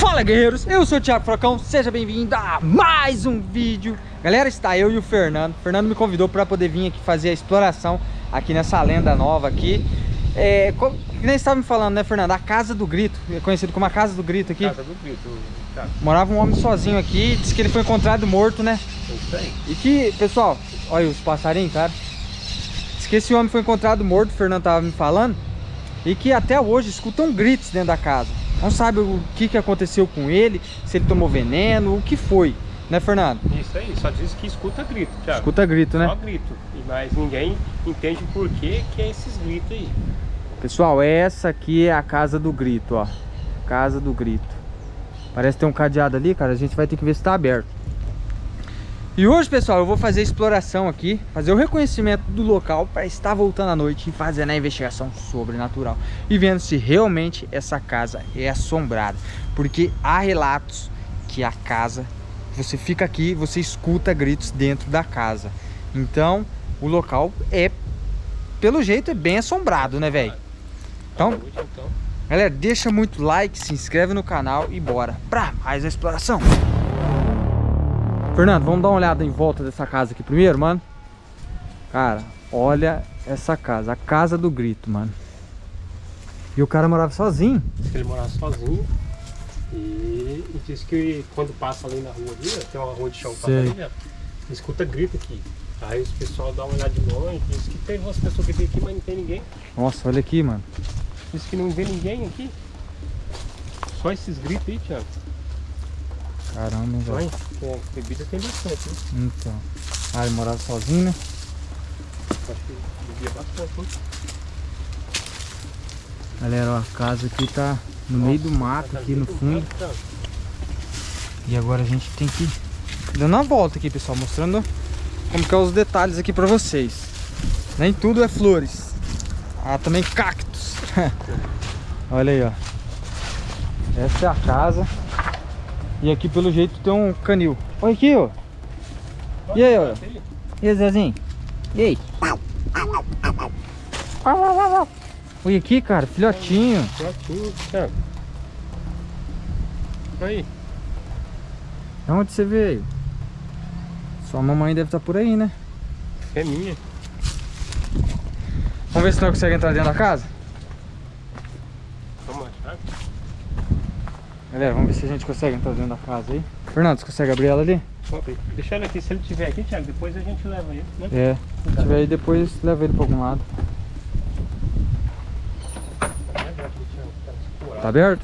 Fala guerreiros, eu sou o Thiago Frocão, seja bem-vindo a mais um vídeo Galera, está eu e o Fernando O Fernando me convidou para poder vir aqui fazer a exploração aqui nessa lenda nova aqui é, como, nem estava me falando, né, Fernando? A Casa do Grito, é conhecido como a Casa do Grito aqui. Casa do Grito, tá. Morava um homem sozinho aqui, disse que ele foi encontrado morto, né? E que, pessoal, olha os passarinhos, cara. Diz que esse homem foi encontrado morto, o Fernando estava me falando. E que até hoje escutam gritos dentro da casa. Não sabe o que, que aconteceu com ele, se ele tomou veneno, o que foi. Né, Fernando? Isso aí, só diz que escuta grito, Thiago. Escuta grito, né? Só grito. Mas ninguém entende por que, que é esses gritos aí. Pessoal, essa aqui é a casa do grito, ó. Casa do grito. Parece ter um cadeado ali, cara. A gente vai ter que ver se tá aberto. E hoje, pessoal, eu vou fazer a exploração aqui, fazer o reconhecimento do local para estar voltando à noite e fazendo a investigação sobrenatural. E vendo se realmente essa casa é assombrada. Porque há relatos que a casa você fica aqui, você escuta gritos dentro da casa. Então, o local é, pelo jeito, é bem assombrado, né, velho? Então, galera, deixa muito like, se inscreve no canal e bora pra mais a exploração. Fernando, vamos dar uma olhada em volta dessa casa aqui primeiro, mano? Cara, olha essa casa, a casa do grito, mano. E o cara morava sozinho. Ele morava sozinho. E, e diz que quando passa ali na rua ali, tem uma rua de chão passa ali, escuta grito aqui. Aí os pessoal dá uma olhada de longe, diz que tem umas pessoas que vem aqui, mas não tem ninguém. Nossa, olha aqui, mano. Diz que não vê ninguém aqui. Só esses gritos aí, Thiago. Caramba, velho. É, bebida tem bastante, né? Então. Ah, ele morava sozinho, né? Acho que bebia bastante, né? Galera, ó, a casa aqui tá no Nossa, meio do mato, aqui no fundo. E agora a gente tem que ir dando uma volta aqui, pessoal, mostrando como que é os detalhes aqui pra vocês. Nem tudo é flores. Há também cactos. Olha aí, ó. Essa é a casa. E aqui pelo jeito tem um canil. Olha aqui, ó. E aí, ó. E aí, Zezinho? E aí? Olha aqui, cara, filhotinho. Filhotinho, cara. Aí. De onde você veio? Sua mamãe deve estar por aí, né? É minha. Vamos ver se nós conseguimos entrar dentro da casa? Vamos achar. Galera, vamos ver se a gente consegue entrar dentro da casa aí. Fernando, você consegue abrir ela ali? Deixa ele aqui, se ele tiver aqui, Thiago, depois a gente leva ele, né? É, se tiver aí depois leva ele para algum lado. Tá aberto?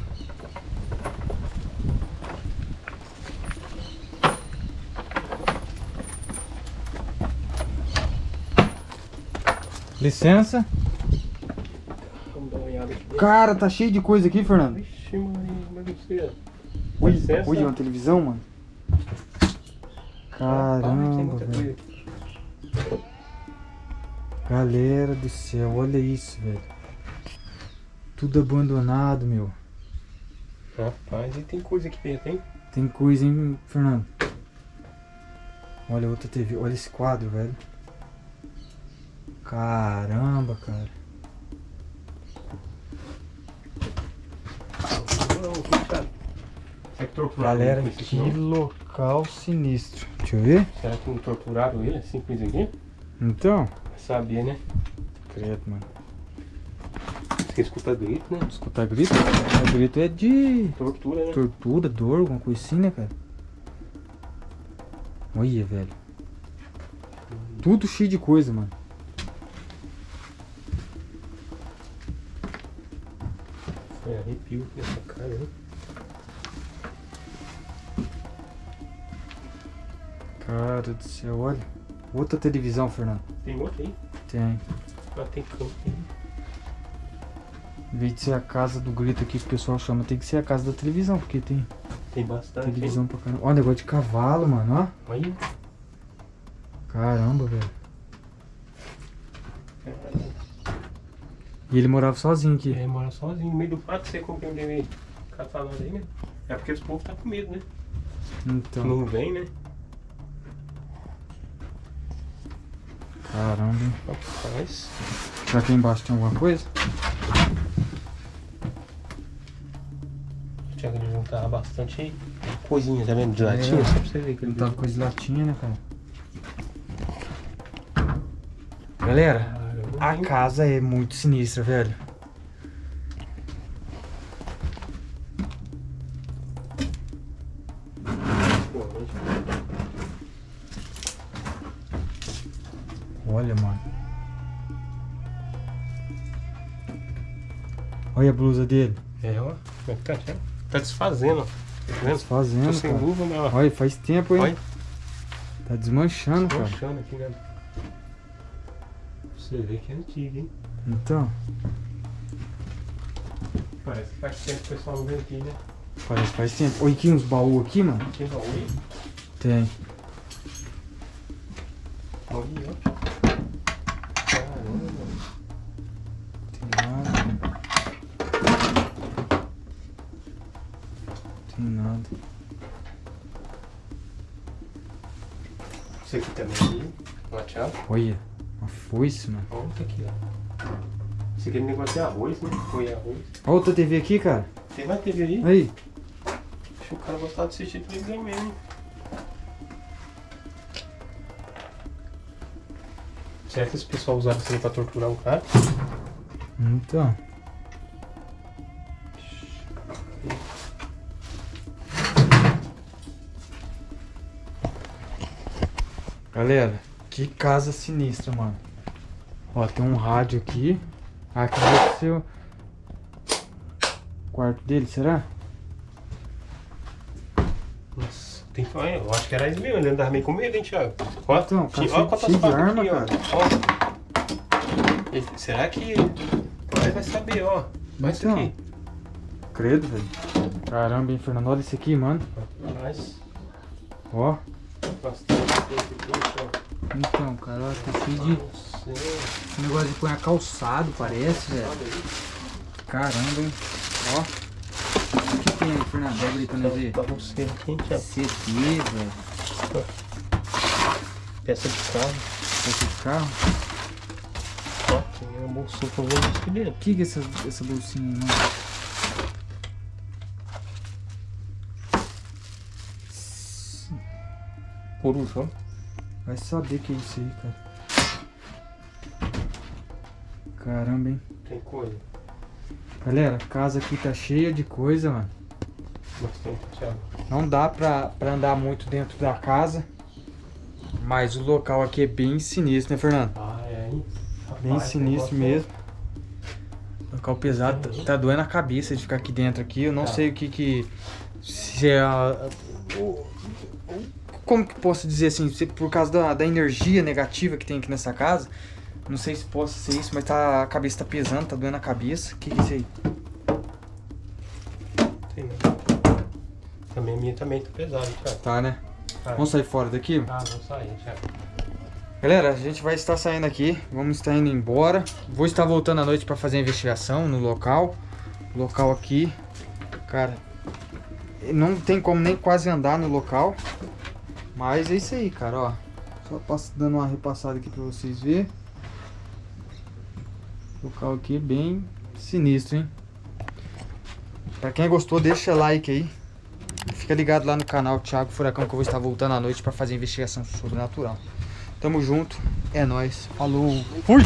Licença. Cara, tá cheio de coisa aqui, Fernando. Vixe, Maria, mas você... Ui, ui, uma televisão, mano. Caramba, velho. Galera do céu, olha isso, velho. Tudo abandonado, meu. Rapaz, e tem coisa aqui dentro, hein? Tem coisa, hein, Fernando? Olha outra TV, olha esse quadro, velho. Caramba, cara. Galera, que local sinistro. Deixa eu ver. Será que não torturaram ele assim com isso aqui? Então. Sabia, né? Credo, mano. Você escuta grito, né? Escutar grito? O grito é de... Tortura, né? Tortura, dor, alguma coisa assim, né, cara? Olha, velho. Tudo cheio de coisa, mano. É, arrepio nessa cara, né? Cara do céu, olha. Outra televisão, Fernando. Tem outra aí? Tem. Ah, tem campo aí. Em vez de ser a casa do grito aqui que o pessoal chama, tem que ser a casa da televisão, porque tem Tem bastante. televisão hein? pra caramba. Olha, negócio de cavalo, mano, ó. Aí. Caramba, velho. E ele morava sozinho aqui. Ele mora sozinho, no meio do mato, você compreendeu aí? Catar nós aí, né? É porque os povos tá com medo, né? Então. Não vem, né? Caramba? Rapaz. Será que embaixo tem alguma coisa? Eles vão tá bastante coisinha, tá vendo? De latinha, É. só pra você ver que ele Não tava coisa de latinha, né, cara? Galera, a hein? casa é muito sinistra, velho. Olha, mano. Olha a blusa dele. É, ó. Como é que tá? Tá desfazendo, ó. Tá vendo? Tô Desfazendo, sem cara. luva, mas. Olha, faz tempo, hein? Olha, Tá desmanchando, cara. manchando aqui, né? Você vê que é antigo, hein? Então, Parece que faz tempo que o pessoal não vem aqui, né? parece que faz tempo. Olha aqui uns baús aqui, mano. Tem baú aí? Tem. Olha, ó. Caramba. Tem nada. Tem nada. Isso aqui também. Uma chave. Olha, uma foice, mano. Olha isso aqui, ó. Esse aqui é negócio é arroz, né? Foi arroz. Olha outra TV aqui, cara. Tem mais TV aí? Aí. Acho que o cara gostava de assistir televisão mesmo, hein? Será que esse pessoal usava isso aí pra torturar o cara? Então. Galera, que casa sinistra, mano. Ó, tem um rádio aqui. Aqui deve ser o quarto dele, será? Nossa, tem que olha, Eu acho que era isso mesmo, ele andava meio com medo, hein, Thiago? Ó, Então, tinha- ó quantas de arma, aqui, ó. cara. Ó. Ele- Será que. Nós vai saber, ó. Olha isso Então. aqui. Credo, velho. Caramba, hein, Fernando? Olha esse aqui, mano. Mas, Ó. bastante ó. Então, cara, ó, tá cheio de esse negócio de pôr calçado, parece, velho. aí. Caramba, hein? Ó. O que tem aí, Fernando? Pega ali pra nós ver. Thiago. CT, velho. Peça de carro. Esse carro. Ó, tem uma bolsinha com coisa aqui dentro. O que que é essa, essa bolsinha aí, mano? Coruja, ó. Vai saber que é isso aí, cara. Caramba, hein? Tem coisa. Galera, a casa aqui tá cheia de coisa, mano. Bastante, Thiago. Não dá pra, pra andar muito dentro da casa. Mas o local aqui é bem sinistro, né, Fernando? Ah, é, hein? Bem Rapaz, sinistro mesmo. Local pesado, tá, tá doendo a cabeça de ficar aqui dentro aqui. Eu não Tá. sei o que que. Se é. a- como que posso dizer assim? Por causa da, da energia negativa que tem aqui nessa casa. Não sei se possa ser isso, mas tá, a cabeça tá pesando, tá doendo a cabeça. O que que é isso aí? Tem, né? Também a minha também tá pesada, Thiago. Tá, né? Tá. Vamos sair fora daqui? Ah, vamos sair, Thiago. Galera, a gente vai estar saindo aqui, vamos estar indo embora. Vou estar voltando à noite para fazer a investigação no local. Local aqui, cara, não tem como nem quase andar no local. Mas é isso aí, cara, ó. Só passo, dando uma repassada aqui para vocês verem. O local aqui é bem sinistro, hein? Pra quem gostou, deixa like aí. Fica ligado lá no canal Thiago Furacão que eu vou estar voltando à noite para fazer investigação sobrenatural. Tamo junto, é nóis, falou, fui!